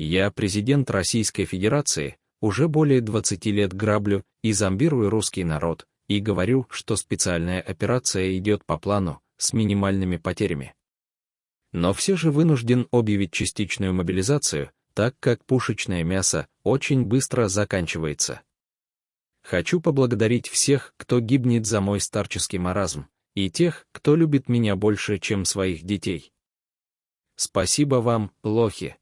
Я президент Российской Федерации, уже более 20 лет граблю и зомбирую русский народ, и говорю, что специальная операция идет по плану, с минимальными потерями. Но все же вынужден объявить частичную мобилизацию, так как пушечное мясо очень быстро заканчивается. Хочу поблагодарить всех, кто гибнет за мой старческий маразм, и тех, кто любит меня больше, чем своих детей. Спасибо вам, лохи.